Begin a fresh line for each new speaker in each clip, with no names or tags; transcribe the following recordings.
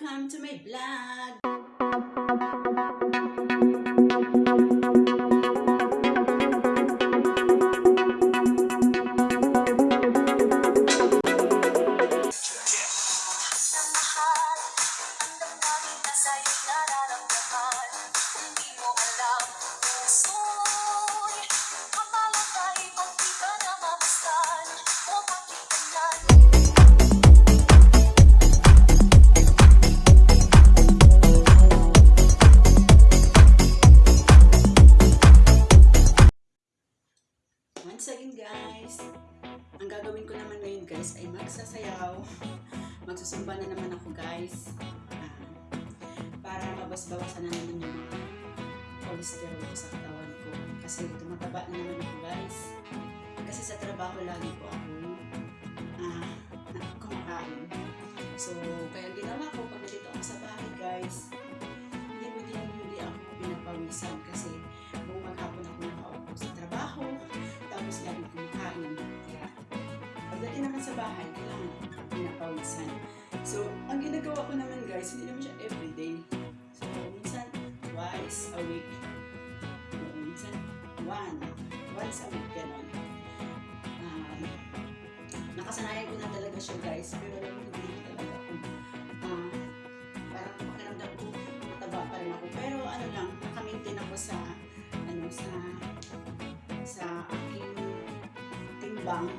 welcome to my blog. Ay magsasayaw. Magsusumba na naman ako guys. Ah, para mabas-bawasan na naman yung mga cholesterol ko sa katawan ko. Kasi tumataba na naman ako guys. Kasi sa trabaho lagi ko ako na- kumakain. So, bahay, kailangan pinapawisan. So, ang ginagawa ko naman guys, hindi naman siya everyday. So, minsan twice a week. O, minsan one. Once a week, gano'n. Um, nakasanayan ko na talaga siya guys, pero hindi talaga ako. ah, parang pakiramdam ko, mataba pa rin ako. Pero ano lang, nakamaintain ako sa, ano, sa sa aking timbang,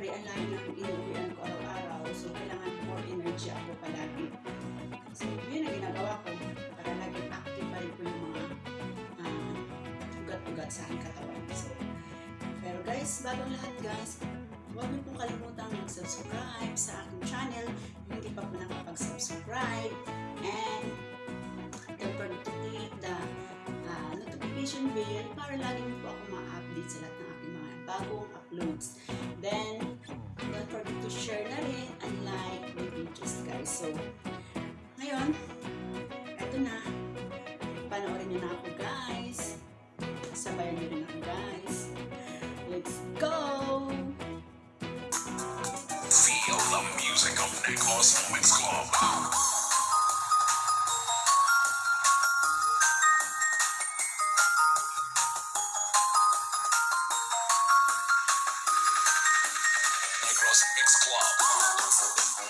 syempre ang layo ng inuwian ko araw-araw so kailangan more energy ako palagi. So, yun ang ginagawa ko para laging active pa rin po yung mga ah, ugat-ugat sa aking katawan. So, pero guys, bagong lahat guys, huwag niyo pong kalimutang mag-subscribe sa aking channel kung hindi pa po nakapag-subscribe and don't forget to click the ah, notification bell para lagi po ako ma-update sa lahat ng aking mga bagong uploads. Then, don't forget to share na rin and like my videos guys. So, ngayon, eto na. Panoorin niyo na ako guys. Sabayan niyo rin ako guys. Let's go!
Feel the music of Necos Moments Club. Mixed Club.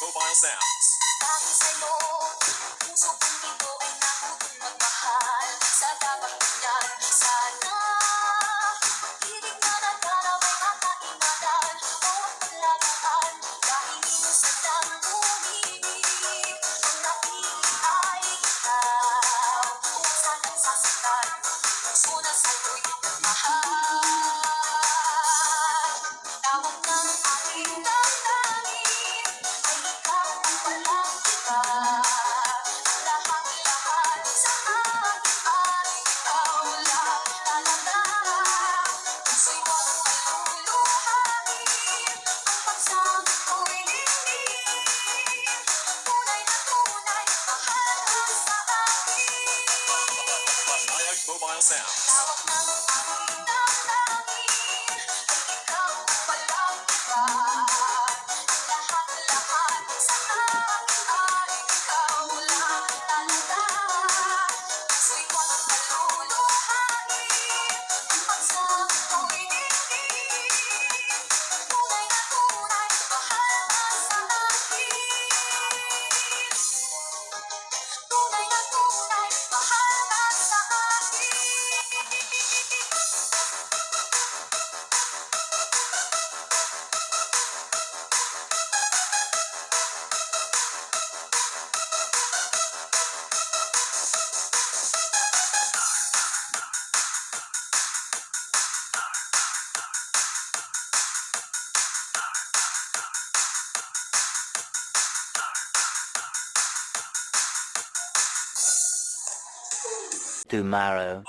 mobile sounds.
Puso kong ito ay nakutong magmahal Sa dapat niyan, sana
mobile sounds.
Tomorrow.